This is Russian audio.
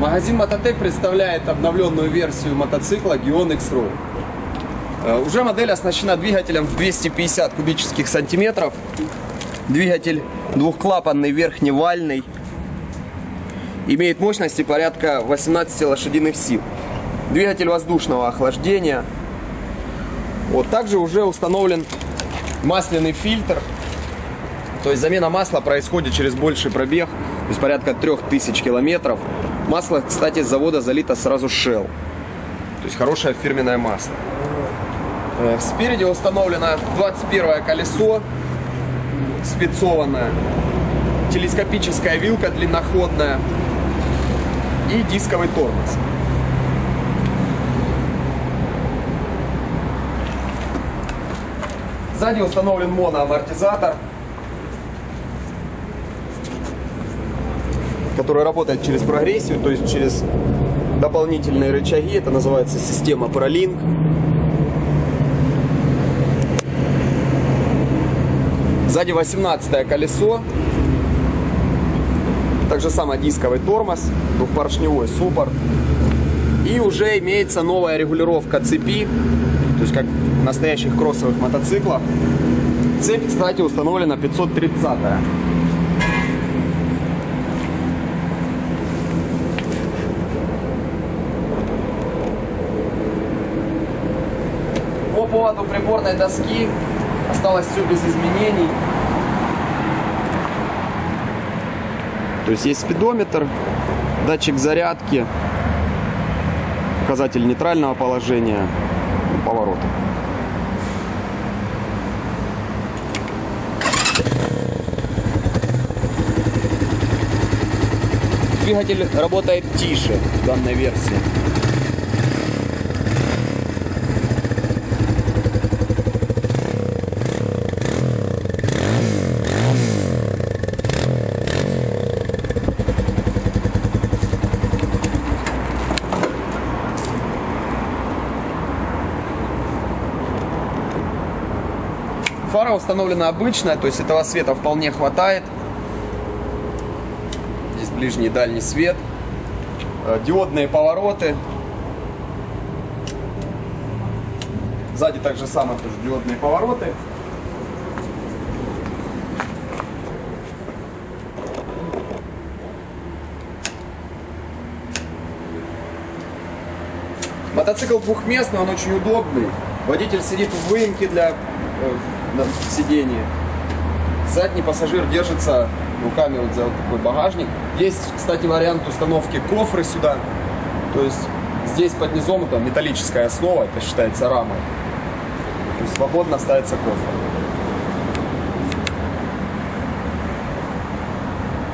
Магазин Мототек представляет обновленную версию мотоцикла Gion X-Road. Э, Уже модель оснащена двигателем в 250 кубических сантиметров. Двигатель двухклапанный, верхневальный. Имеет мощности порядка 18 лошадиных сил. Двигатель воздушного охлаждения. Вот также уже установлен масляный фильтр. То есть замена масла происходит через больший пробег, то есть порядка 3000 километров. Масло, кстати, с завода залито сразу Shell. То есть хорошее фирменное масло. Э, Спереди установлено 21 колесо спецованное, телескопическая вилка длинноходная и дисковый тормоз. Сзади установлен моноамортизатор, который работает через прогрессию, то есть через дополнительные рычаги. Это называется система ProLink. Сзади 18 колесо. Также самое дисковый тормоз, двухпоршневой суппорт. И уже имеется новая регулировка цепи, то есть как в настоящих кроссовых мотоциклах. Цепь, кстати, установлена 530 -я. Поводу приборной доски осталось все без изменений. То есть есть спидометр, датчик зарядки, показатель нейтрального положения, поворота. Двигатель работает тише в данной версии. Фара установлена обычная, то есть этого света вполне хватает. Здесь ближний и дальний свет. Э, Диодные повороты. Сзади также самое тоже диодные повороты. Мотоцикл двухместный, он очень удобный. Водитель сидит в выемке для э, на сиденье. Задний пассажир держится руками вот за вот такой багажник. Есть, кстати, вариант установки кофры сюда. То есть здесь под низом это металлическая основа, это считается рамой. То есть свободно ставится кофр.